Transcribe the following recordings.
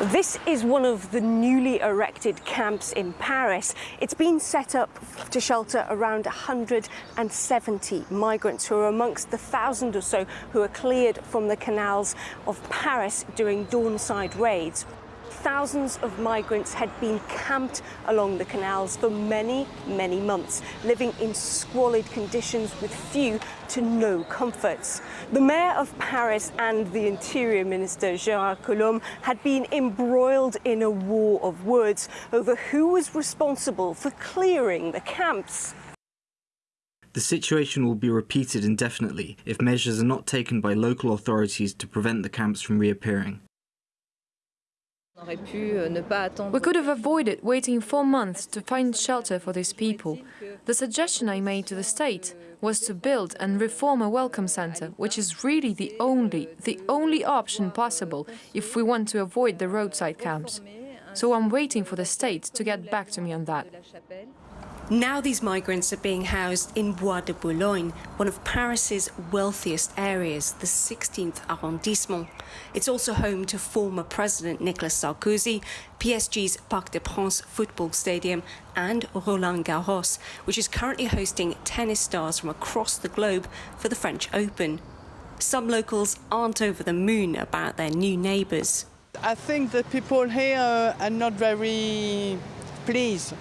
This is one of the newly erected camps in Paris. It's been set up to shelter around 170 migrants who are amongst the thousand or so who are cleared from the canals of Paris during Dawnside raids thousands of migrants had been camped along the canals for many, many months, living in squalid conditions with few to no comforts. The mayor of Paris and the interior minister, Gérard Collomb, had been embroiled in a war of words over who was responsible for clearing the camps. The situation will be repeated indefinitely if measures are not taken by local authorities to prevent the camps from reappearing. Euh, we could have avoided waiting four months to find shelter for these people. The suggestion I made to the state was to build and reform a welcome center, which is really the only, the only option possible if we want to avoid the roadside camps. So I'm waiting for the state to get back to me on that. Now these migrants are being housed in Bois de Boulogne, one of Paris's wealthiest areas, the 16th arrondissement. It's also home to former President Nicolas Sarkozy, PSG's Parc des Princes football stadium, and Roland Garros, which is currently hosting tennis stars from across the globe for the French Open. Some locals aren't over the moon about their new neighbours. I think the people here uh, are not very pleased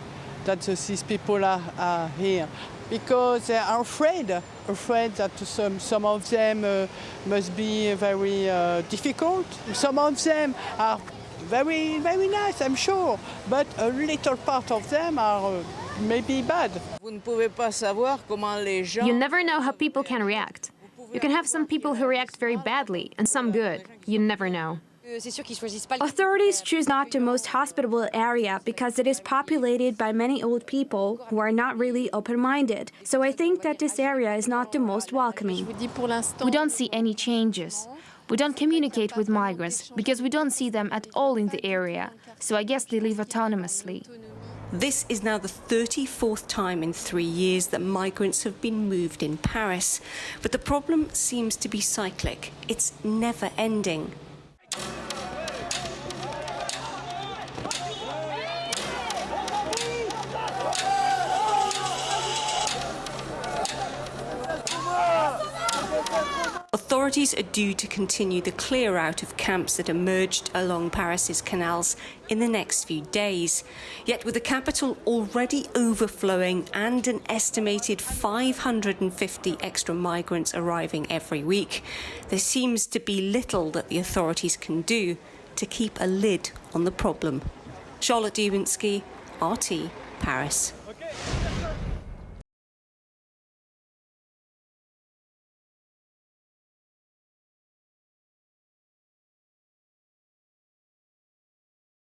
that these people are, are here because they are afraid, afraid that some, some of them uh, must be very uh, difficult. Some of them are very, very nice, I'm sure, but a little part of them are uh, maybe bad. You never know how people can react. You can have some people who react very badly and some good. You never know. Authorities choose not the most hospitable area because it is populated by many old people who are not really open-minded. So I think that this area is not the most welcoming. We don't see any changes. We don't communicate with migrants because we don't see them at all in the area. So I guess they live autonomously. This is now the 34th time in three years that migrants have been moved in Paris. But the problem seems to be cyclic. It's never ending. Authorities are due to continue the clear out of camps that emerged along Paris's canals in the next few days. Yet with the capital already overflowing and an estimated 550 extra migrants arriving every week, there seems to be little that the authorities can do to keep a lid on the problem. Charlotte Dubenskij, RT, Paris.